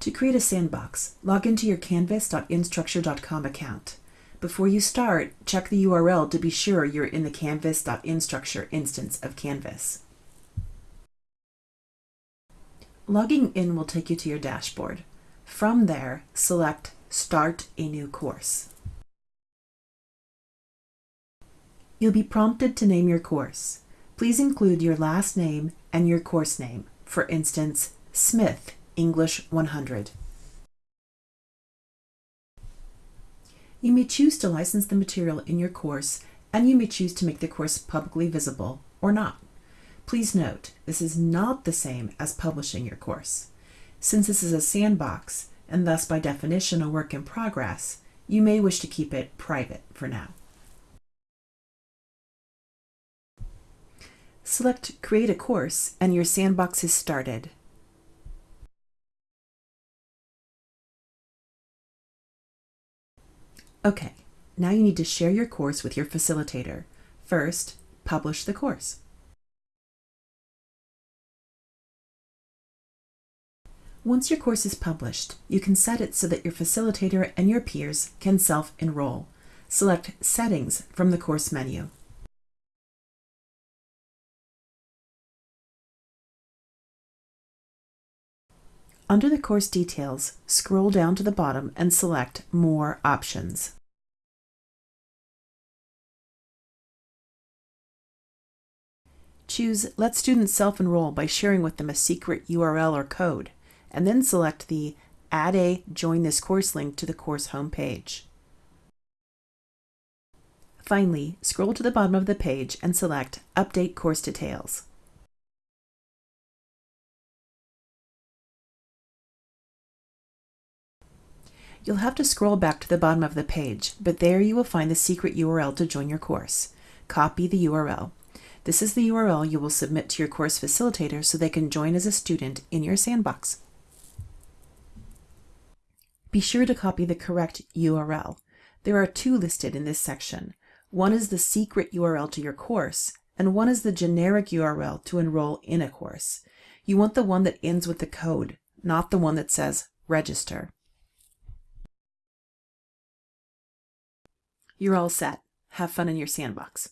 To create a sandbox, log into your canvas.instructure.com account. Before you start, check the URL to be sure you're in the canvas.instructure instance of Canvas. Logging in will take you to your dashboard. From there, select Start a new course. You'll be prompted to name your course. Please include your last name and your course name, for instance, Smith English 100. You may choose to license the material in your course and you may choose to make the course publicly visible or not. Please note, this is not the same as publishing your course. Since this is a sandbox, and thus by definition a work in progress, you may wish to keep it private for now. Select Create a Course and your sandbox is started. Okay, now you need to share your course with your facilitator. First, publish the course. Once your course is published, you can set it so that your facilitator and your peers can self-enroll. Select Settings from the course menu. Under the course details, scroll down to the bottom and select More options. Choose Let Students Self-Enroll by sharing with them a secret URL or code, and then select the Add a Join this course link to the course homepage. Finally, scroll to the bottom of the page and select Update Course Details. You'll have to scroll back to the bottom of the page, but there you will find the secret URL to join your course. Copy the URL. This is the URL you will submit to your course facilitator so they can join as a student in your sandbox. Be sure to copy the correct URL. There are two listed in this section. One is the secret URL to your course, and one is the generic URL to enroll in a course. You want the one that ends with the code, not the one that says register. You're all set. Have fun in your sandbox.